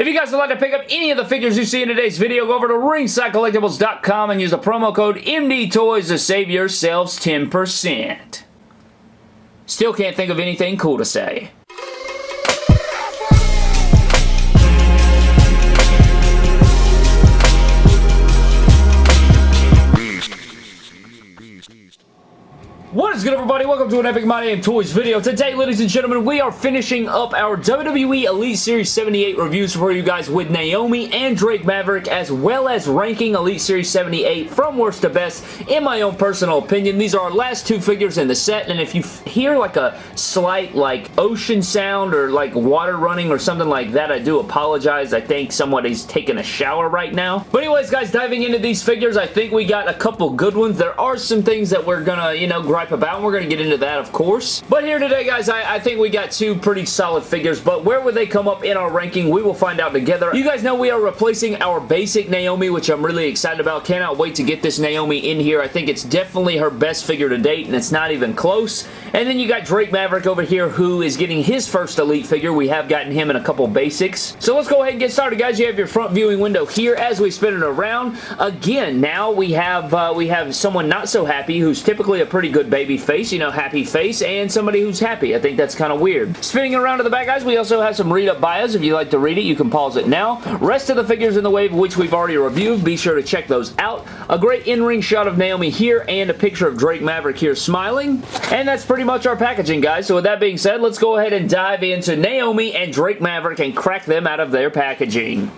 If you guys would like to pick up any of the figures you see in today's video, go over to ringsidecollectibles.com and use the promo code MDTOYS to save yourselves 10%. Still can't think of anything cool to say. What is good everybody? Welcome to an Epic My Damn Toys video. Today, ladies and gentlemen, we are finishing up our WWE Elite Series 78 reviews for you guys with Naomi and Drake Maverick, as well as ranking Elite Series 78 from worst to best, in my own personal opinion. These are our last two figures in the set, and if you hear like a slight like ocean sound or like water running or something like that, I do apologize. I think somebody's taking a shower right now. But anyways, guys, diving into these figures, I think we got a couple good ones. There are some things that we're gonna, you know, gripe about, and we're going to get into that, of course. But here today, guys, I, I, think we got two pretty solid figures, but where would they come up in our ranking? We will find out together. You guys know we are replacing our basic Naomi, which I'm really excited about. Cannot wait to get this Naomi in here. I think it's definitely her best figure to date, and it's not even close. And then you got Drake Maverick over here, who is getting his first Elite figure. We have gotten him in a couple basics. So let's go ahead and get started, guys. You have your front viewing window here as we spin it around. Again, now we have uh, we have someone not so happy, who's typically a pretty good baby face, you know, happy face, and somebody who's happy. I think that's kind of weird. Spinning around to the back, guys, we also have some read-up bios. If you like to read it, you can pause it now. Rest of the figures in the wave, which we've already reviewed, be sure to check those out. A great in-ring shot of Naomi here, and a picture of Drake Maverick here smiling. And that's pretty much our packaging, guys. So with that being said, let's go ahead and dive into Naomi and Drake Maverick and crack them out of their packaging.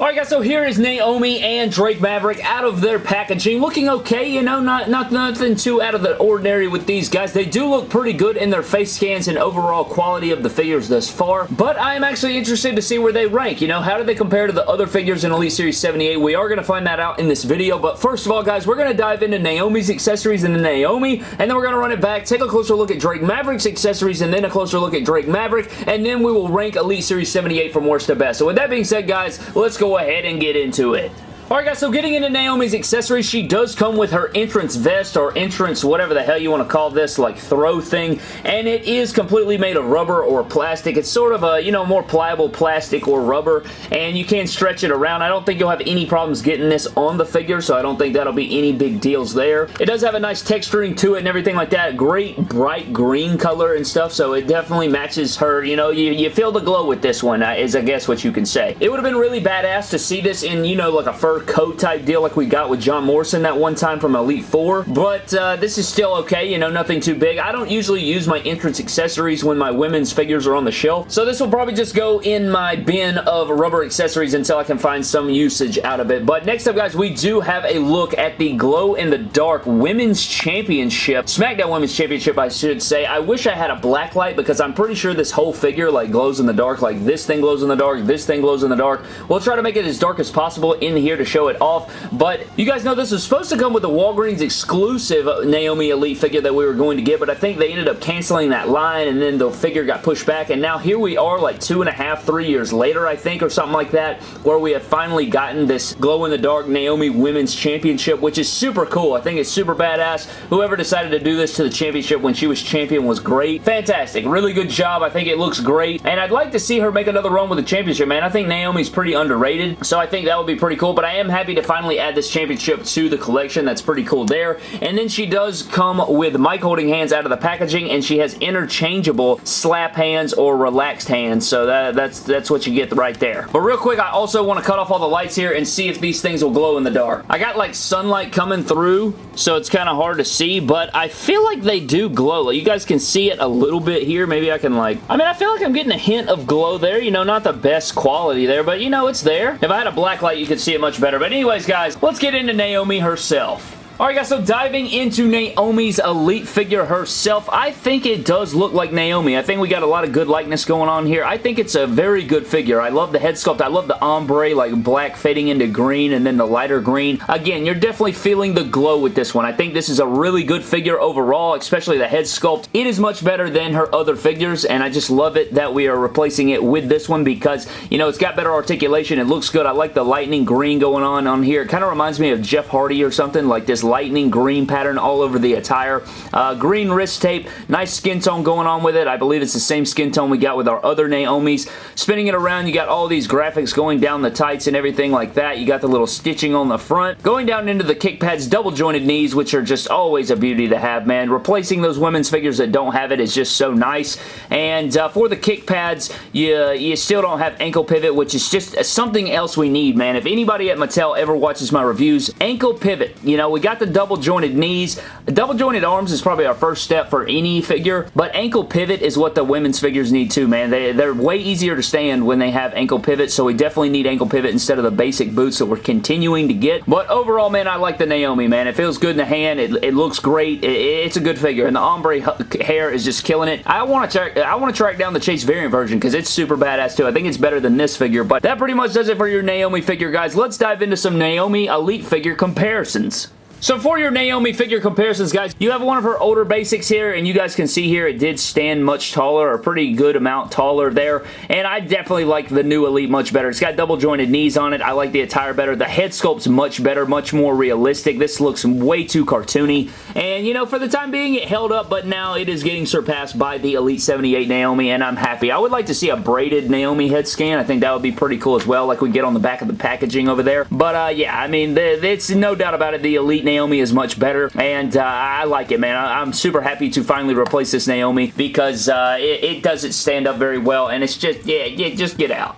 Alright guys, so here is Naomi and Drake Maverick out of their packaging. Looking okay, you know, not, not nothing too out of the ordinary with these guys. They do look pretty good in their face scans and overall quality of the figures thus far, but I am actually interested to see where they rank. You know, how do they compare to the other figures in Elite Series 78? We are going to find that out in this video, but first of all, guys, we're going to dive into Naomi's accessories and Naomi, and then we're going to run it back, take a closer look at Drake Maverick's accessories, and then a closer look at Drake Maverick, and then we will rank Elite Series 78 from worst to best. So with that being said, guys, let's go ahead and get into it. Alright guys, so getting into Naomi's accessories, she does come with her entrance vest or entrance, whatever the hell you want to call this, like throw thing, and it is completely made of rubber or plastic. It's sort of a, you know, more pliable plastic or rubber, and you can stretch it around. I don't think you'll have any problems getting this on the figure, so I don't think that'll be any big deals there. It does have a nice texturing to it and everything like that. Great bright green color and stuff, so it definitely matches her, you know, you, you feel the glow with this one, uh, is I guess what you can say. It would have been really badass to see this in, you know, like a coat type deal like we got with John Morrison that one time from Elite 4, but uh, this is still okay, you know, nothing too big. I don't usually use my entrance accessories when my women's figures are on the shelf, so this will probably just go in my bin of rubber accessories until I can find some usage out of it. But next up, guys, we do have a look at the glow-in-the-dark Women's Championship, SmackDown Women's Championship, I should say. I wish I had a black light because I'm pretty sure this whole figure like glows in the dark, like this thing glows in the dark, this thing glows in the dark. We'll try to make it as dark as possible in here to show it off, but you guys know this was supposed to come with the Walgreens exclusive Naomi Elite figure that we were going to get, but I think they ended up canceling that line, and then the figure got pushed back, and now here we are like two and a half, three years later, I think, or something like that, where we have finally gotten this glow-in-the-dark Naomi Women's Championship, which is super cool. I think it's super badass. Whoever decided to do this to the championship when she was champion was great. Fantastic. Really good job. I think it looks great, and I'd like to see her make another run with the championship, man. I think Naomi's pretty underrated, so I think that would be pretty cool, but I am happy to finally add this championship to the collection. That's pretty cool there. And then she does come with mic holding hands out of the packaging, and she has interchangeable slap hands or relaxed hands. So that, that's, that's what you get right there. But real quick, I also want to cut off all the lights here and see if these things will glow in the dark. I got like sunlight coming through, so it's kind of hard to see, but I feel like they do glow. Like, you guys can see it a little bit here. Maybe I can like... I mean, I feel like I'm getting a hint of glow there. You know, not the best quality there, but you know, it's there. If I had a black light, you could see it much better. But anyways, guys, let's get into Naomi herself. Alright guys, so diving into Naomi's Elite figure herself, I think it does look like Naomi. I think we got a lot of good likeness going on here. I think it's a very good figure. I love the head sculpt. I love the ombre, like black fading into green and then the lighter green. Again, you're definitely feeling the glow with this one. I think this is a really good figure overall, especially the head sculpt. It is much better than her other figures, and I just love it that we are replacing it with this one because, you know, it's got better articulation. It looks good. I like the lightning green going on on here. It kind of reminds me of Jeff Hardy or something, like this lightning green pattern all over the attire. Uh, green wrist tape, nice skin tone going on with it. I believe it's the same skin tone we got with our other Naomi's. Spinning it around, you got all these graphics going down the tights and everything like that. You got the little stitching on the front. Going down into the kick pads, double jointed knees, which are just always a beauty to have, man. Replacing those women's figures that don't have it is just so nice. And uh, for the kick pads, you, you still don't have ankle pivot, which is just something else we need, man. If anybody at Mattel ever watches my reviews, ankle pivot. You know, we got the double jointed knees. Double jointed arms is probably our first step for any figure, but ankle pivot is what the women's figures need too, man. They, they're way easier to stand when they have ankle pivot, so we definitely need ankle pivot instead of the basic boots that we're continuing to get. But overall, man, I like the Naomi, man. It feels good in the hand. It, it looks great. It, it's a good figure, and the ombre hair is just killing it. I want to track, I want to track down the Chase variant version because it's super badass too. I think it's better than this figure, but that pretty much does it for your Naomi figure, guys. Let's dive into some Naomi Elite figure comparisons. So for your Naomi figure comparisons, guys, you have one of her older basics here, and you guys can see here it did stand much taller, a pretty good amount taller there, and I definitely like the new Elite much better. It's got double jointed knees on it. I like the attire better. The head sculpt's much better, much more realistic. This looks way too cartoony, and you know, for the time being, it held up, but now it is getting surpassed by the Elite 78 Naomi, and I'm happy. I would like to see a braided Naomi head scan. I think that would be pretty cool as well, like we get on the back of the packaging over there. But uh, yeah, I mean, it's no doubt about it, the Elite Naomi is much better, and uh, I like it, man. I am super happy to finally replace this Naomi because uh, it, it doesn't stand up very well, and it's just, yeah, yeah just get out.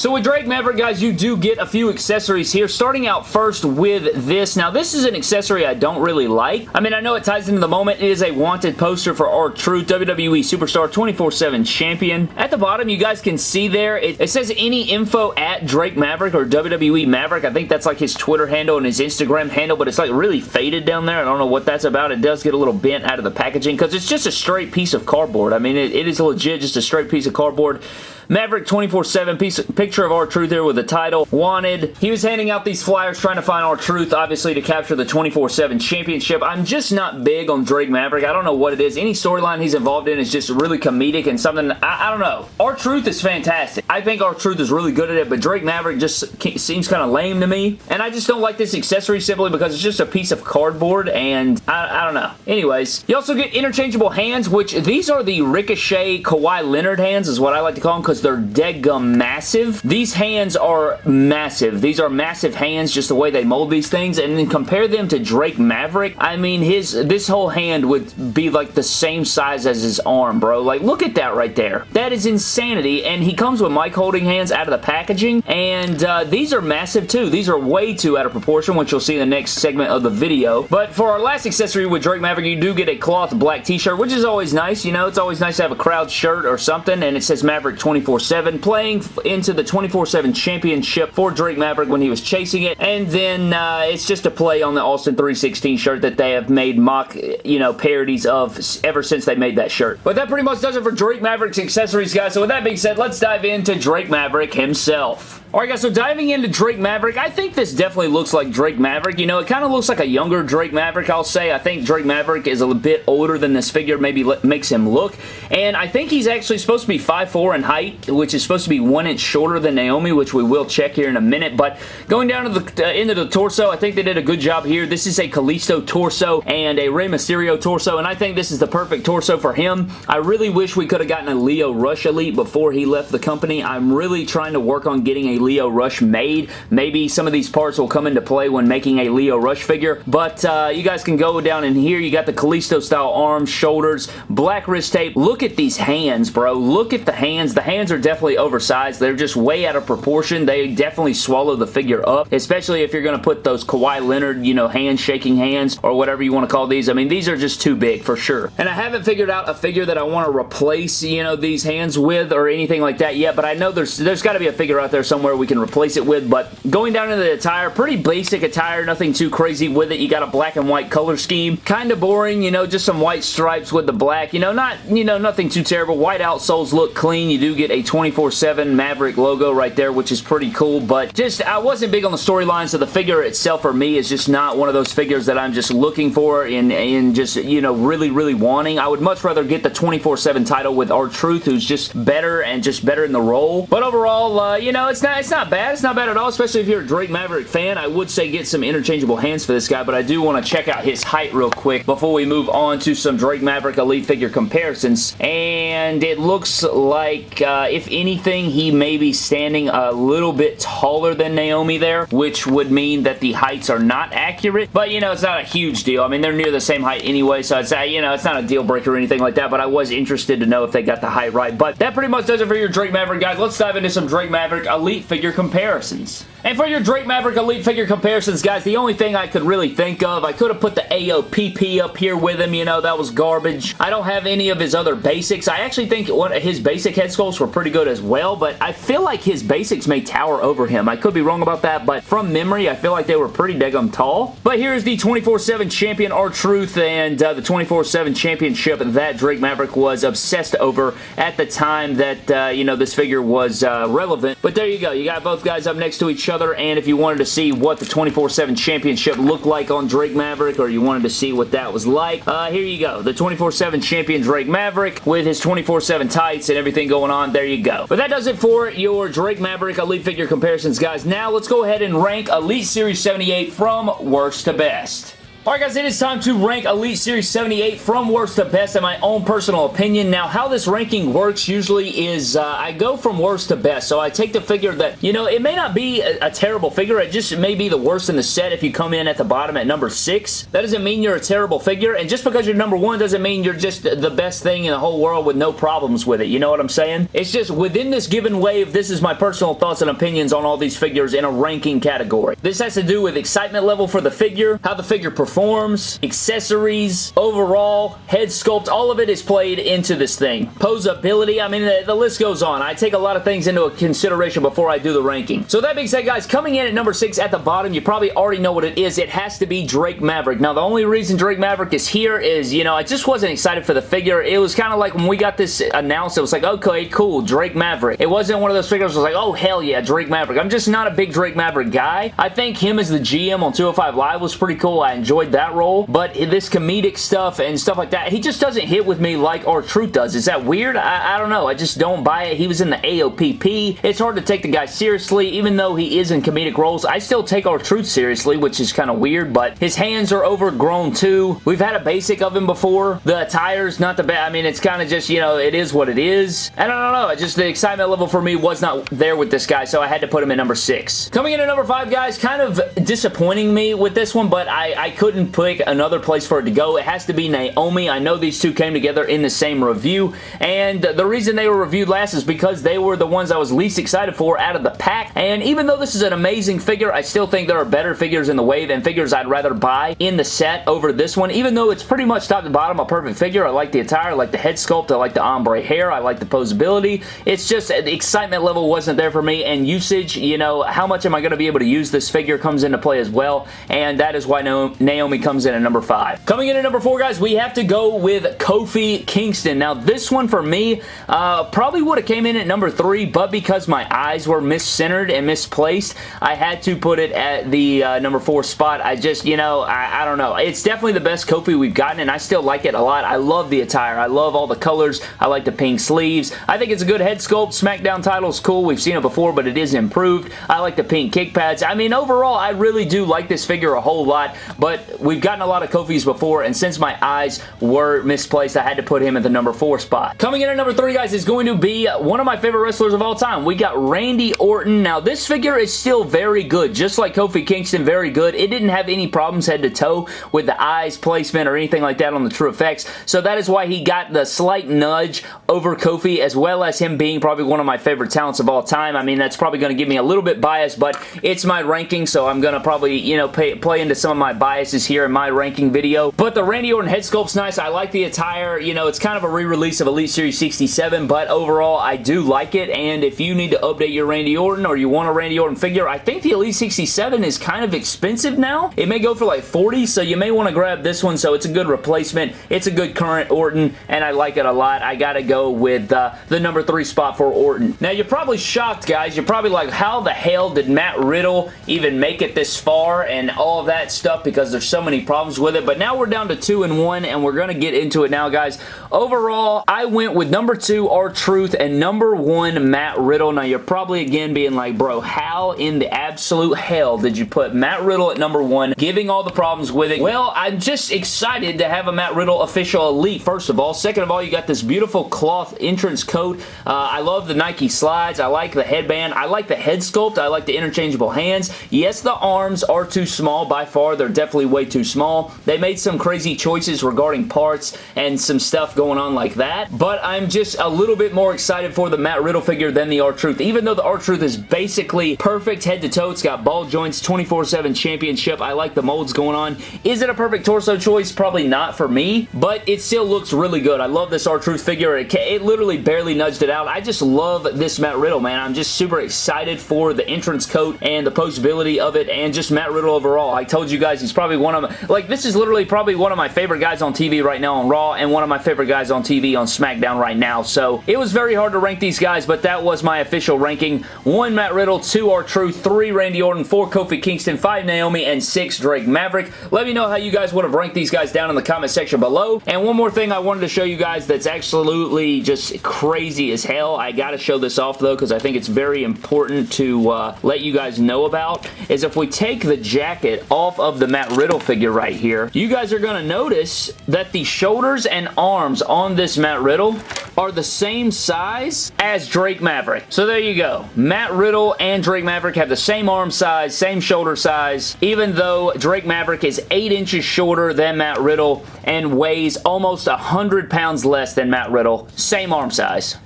So with Drake Maverick, guys, you do get a few accessories here, starting out first with this. Now, this is an accessory I don't really like. I mean, I know it ties into the moment. It is a wanted poster for R-Truth, WWE Superstar 24-7 Champion. At the bottom, you guys can see there, it, it says any info at Drake Maverick or WWE Maverick. I think that's like his Twitter handle and his Instagram handle, but it's like really faded down there. I don't know what that's about. It does get a little bent out of the packaging because it's just a straight piece of cardboard. I mean, it, it is legit just a straight piece of cardboard. Maverick 24-7 piece, picture of R-Truth here with the title. Wanted. He was handing out these flyers trying to find R-Truth, obviously, to capture the 24-7 championship. I'm just not big on Drake Maverick. I don't know what it is. Any storyline he's involved in is just really comedic and something, I, I don't know. R-Truth is fantastic. I think R-Truth is really good at it, but Drake Maverick just seems kind of lame to me. And I just don't like this accessory simply because it's just a piece of cardboard and I, I don't know. Anyways, you also get interchangeable hands, which these are the Ricochet Kawhi Leonard hands is what I like to call them because they're deadgum massive. These hands are massive. These are massive hands, just the way they mold these things, and then compare them to Drake Maverick. I mean, his this whole hand would be like the same size as his arm, bro. Like, look at that right there. That is insanity, and he comes with mic holding hands out of the packaging, and uh, these are massive too. These are way too out of proportion, which you'll see in the next segment of the video. But for our last accessory with Drake Maverick, you do get a cloth black t-shirt, which is always nice. You know, it's always nice to have a crowd shirt or something, and it says Maverick 24 24-7, playing into the 24-7 championship for Drake Maverick when he was chasing it, and then uh, it's just a play on the Austin 316 shirt that they have made mock, you know, parodies of ever since they made that shirt. But that pretty much does it for Drake Maverick's accessories, guys. So with that being said, let's dive into Drake Maverick himself. Alright guys, so diving into Drake Maverick, I think this definitely looks like Drake Maverick. You know, it kind of looks like a younger Drake Maverick, I'll say. I think Drake Maverick is a bit older than this figure maybe makes him look. And I think he's actually supposed to be 5'4 in height, which is supposed to be one inch shorter than Naomi, which we will check here in a minute. But going down to the uh, into the torso, I think they did a good job here. This is a Kalisto torso and a Rey Mysterio torso, and I think this is the perfect torso for him. I really wish we could have gotten a Lio Rush Elite before he left the company. I'm really trying to work on getting a Lio Rush made. Maybe some of these parts will come into play when making a Lio Rush figure, but uh, you guys can go down in here. You got the Kalisto style arms, shoulders, black wrist tape. Look at these hands, bro. Look at the hands. The hands are definitely oversized. They're just way out of proportion. They definitely swallow the figure up, especially if you're going to put those Kawhi Leonard, you know, hand-shaking hands or whatever you want to call these. I mean, these are just too big for sure. And I haven't figured out a figure that I want to replace, you know, these hands with or anything like that yet, but I know there's there's got to be a figure out there somewhere we can replace it with, but going down into the attire, pretty basic attire, nothing too crazy with it. You got a black and white color scheme. Kind of boring, you know, just some white stripes with the black. You know, not, you know, nothing too terrible. White outsoles look clean. You do get a 24-7 Maverick logo right there, which is pretty cool, but just, I wasn't big on the storyline, so the figure itself for me is just not one of those figures that I'm just looking for and, and just, you know, really, really wanting. I would much rather get the 24-7 title with R-Truth, who's just better and just better in the role. But overall, uh, you know, it's not, it's not bad. It's not bad at all, especially if you're a Drake Maverick fan. I would say get some interchangeable hands for this guy, but I do want to check out his height real quick before we move on to some Drake Maverick Elite figure comparisons. And it looks like, uh, if anything, he may be standing a little bit taller than Naomi there, which would mean that the heights are not accurate. But, you know, it's not a huge deal. I mean, they're near the same height anyway, so it's, uh, you know, it's not a deal breaker or anything like that, but I was interested to know if they got the height right. But that pretty much does it for your Drake Maverick, guys. Let's dive into some Drake Maverick Elite figure comparisons. And for your Drake Maverick Elite figure comparisons, guys, the only thing I could really think of, I could have put the AOPP up here with him, you know, that was garbage. I don't have any of his other basics. I actually think his basic head sculpts were pretty good as well, but I feel like his basics may tower over him. I could be wrong about that, but from memory, I feel like they were pretty daggum tall. But here's the 24-7 champion R-Truth and uh, the 24-7 championship that Drake Maverick was obsessed over at the time that, uh, you know, this figure was uh, relevant. But there you go. You got both guys up next to each other, and if you wanted to see what the 24-7 championship looked like on Drake Maverick, or you wanted to see what that was like, uh, here you go. The 24-7 champion Drake Maverick with his 24-7 tights and everything going on. There you go. But that does it for your Drake Maverick Elite figure comparisons, guys. Now, let's go ahead and rank Elite Series 78 from worst to best. Alright guys, it is time to rank Elite Series 78 from worst to best in my own personal opinion. Now, how this ranking works usually is uh, I go from worst to best. So I take the figure that, you know, it may not be a, a, terrible figure. It just may be the worst in the set if you come in at the bottom at number 6. That doesn't mean you're a terrible figure. And just because you're number 1 doesn't mean you're just the best thing in the whole world with no problems with it. You know what I'm saying? It's just within this given wave, this is my personal thoughts and opinions on all these figures in a ranking category. This has to do with excitement level for the figure, how the figure performs, performs, accessories, overall, head sculpt, all of it is played into this thing. Posability, I mean, the, the, list goes on. I take a lot of things into consideration before I do the ranking. So that being said, guys, coming in at number 6 at the bottom, you probably already know what it is. It has to be Drake Maverick. Now, the only reason Drake Maverick is here is, you know, I just wasn't excited for the figure. It was kind of like when we got this announced, it was like, okay, cool, Drake Maverick. It wasn't one of those figures was like, oh, hell yeah, Drake Maverick. I'm just not a big Drake Maverick guy. I think him as the GM on 205 Live was pretty cool. I enjoyed enjoyed that role, but this comedic stuff and stuff like that, he just doesn't hit with me like R-Truth does. Is that weird? I, I don't know. I just don't buy it. He was in the AOPP. It's hard to take the guy seriously, even though he is in comedic roles. I still take R-Truth seriously, which is kind of weird, but his hands are overgrown too. We've had a basic of him before. The attire's not the bad. I mean, it's kind of just, you know, it is what it is. And I don't know. Just the excitement level for me was not there with this guy, so I had to put him at number six. Coming in at number five, guys, kind of disappointing me with this one, but I, I couldn't couldn't pick another place for it to go. It has to be Naomi. I know these two came together in the same review, and the reason they were reviewed last is because they were the ones I was least excited for out of the pack, and even though this is an amazing figure, I still think there are better figures in the wave and figures I'd rather buy in the set over this one, even though it's pretty much top to bottom a perfect figure. I like the attire, I like the head sculpt, I like the ombre hair, I like the posability. It's just the excitement level wasn't there for me, and usage, you know, how much am I going to be able to use this figure comes into play as well, and that is why Naomi Naomi comes in at number 5. Coming in at number 4, guys, we have to go with Kofi Kingston. Now, this one for me uh, probably would have came in at number 3, but because my eyes were miscentered and misplaced, I had to put it at the uh, number 4 spot. I just, you know, I, I don't know. It's definitely the best Kofi we've gotten, and I still like it a lot. I love the attire. I love all the colors. I like the pink sleeves. I think it's a good head sculpt. SmackDown title is cool. We've seen it before, but it is improved. I like the pink kick pads. I mean, overall, I really do like this figure a whole lot, but we've gotten a lot of Kofis before, and since my eyes were misplaced, I had to put him at the number 4 spot. Coming in at number 3, guys, is going to be uh, one of my favorite wrestlers of all time. We got Randy Orton. Now, this figure is still very good, just like Kofi Kingston, very good. It didn't have any problems head to toe with the eyes placement or anything like that on the TrueFX, so that is why he got the slight nudge over Kofi, as well as him being probably one of my favorite talents of all time. I mean, that's probably going to give me a little bit bias, but it's my ranking, so I'm going to probably, you know, pay, play into some of my biases here in my ranking video. But the Randy Orton head sculpt's nice. I like the attire. You know, it's kind of a re-release of Elite Series 67, but overall, I do like it. And if you need to update your Randy Orton or you want a Randy Orton figure, I think the Elite 67 is kind of expensive now. It may go for like 40, so you may want to grab this one. So it's a good replacement. It's a good current Orton, and I like it a lot. I gotta go with uh, the number three spot for Orton. Now, you're probably shocked, guys. You're probably like, how the hell did Matt Riddle even make it this far and all of that stuff because there's so many problems with it, but now we're down to 2 and 1, and we're going to get into it now, guys. Overall, I went with number 2, R-Truth, and number 1, Matt Riddle. Now, you're probably, again, being like, bro, how in the absolute hell did you put Matt Riddle at number 1, giving all the problems with it? Well, I'm just excited to have a Matt Riddle official elite, first of all. Second of all, you got this beautiful cloth entrance coat. Uh, I love the Nike slides. I like the headband. I like the head sculpt. I like the interchangeable hands. Yes, the arms are too small by far. They're definitely way too small. They made some crazy choices regarding parts and some stuff going on like that, but I'm just a little bit more excited for the Matt Riddle figure than the R-Truth. Even though the R-Truth is basically perfect head to toe, it's got ball joints, 24-7 championship. I like the molds going on. Is it a perfect torso choice? Probably not for me, but it still looks really good. I love this R-Truth figure. It, it literally barely nudged it out. I just love this Matt Riddle, man. I'm just super excited for the entrance coat and the postability of it and just Matt Riddle overall. I told you guys he's probably one of my, like this is literally probably one of my favorite guys on TV right now on Raw and one of my favorite guys on TV on SmackDown right now. So it was very hard to rank these guys, but that was my official ranking. One Matt Riddle, two R-Truth, three Randy Orton, four Kofi Kingston, five Naomi, and six Drake Maverick. Let me know how you guys would have ranked these guys down in the comment section below. And one more thing I wanted to show you guys that's absolutely just crazy as hell. I gotta show this off though because I think it's very important to uh, let you guys know about is if we take the jacket off of the Matt Riddle figure right here, you guys are going to notice that the shoulders and arms on this Matt Riddle are the same size as Drake Maverick. So there you go. Matt Riddle and Drake Maverick have the same arm size, same shoulder size, even though Drake Maverick is 8 inches shorter than Matt Riddle and weighs almost 100 pounds less than Matt Riddle. Same arm size.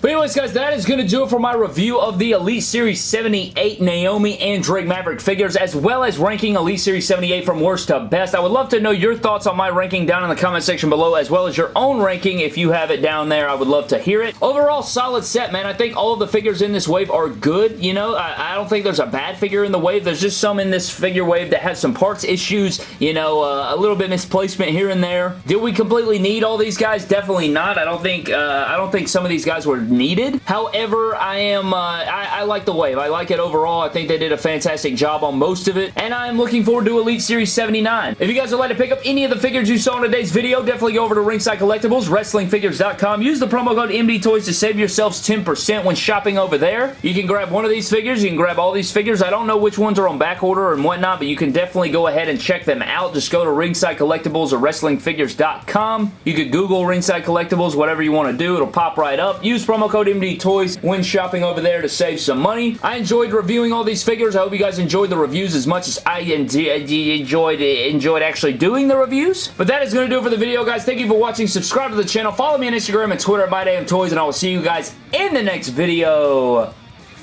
But anyways, guys, that is going to do it for my review of the Elite Series 78 Naomi and Drake Maverick figures, as well as ranking Elite Series 78 from worst to best. I would love to know your thoughts on my ranking down in the comment section below, as well as your own ranking. If you have it down there, I would love to hear it. Overall, solid set, man. I think all of the figures in this wave are good. You know, I, I don't think there's a bad figure in the wave. There's just some in this figure wave that has some parts issues, you know, uh, a little bit misplacement here and there. Did we completely need all these guys? Definitely not. I don't think, uh, I don't think some of these guys were needed. However, I am, uh, I, I, like the wave. I like it overall. I think they did a fantastic job on most of it, and I am looking forward to Elite Series 79. If you guys would like to pick up any of the figures you saw in today's video, definitely go over to Ringside Collectibles, WrestlingFigures.com. Use the promo code MDTOYS to save yourselves 10% when shopping over there. You can grab one of these figures. You can grab all these figures. I don't know which ones are on back order and whatnot, but you can definitely go ahead and check them out. Just go to Ringside Collectibles or WrestlingFigures.com. You could Google Ringside Collectibles, whatever you want to do. It'll pop right up. Use promo code MD Toys when shopping over there to save some money. I enjoyed reviewing all these figures. I hope you guys enjoyed the reviews as much as I enjoyed enjoyed actually doing the reviews. But that is going to do it for the video, guys. Thank you for watching. Subscribe to the channel. Follow me on Instagram and Twitter at MyDamnToys, and I will see you guys in the next video.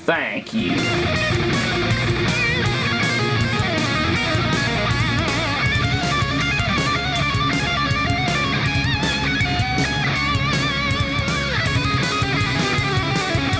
Thank you.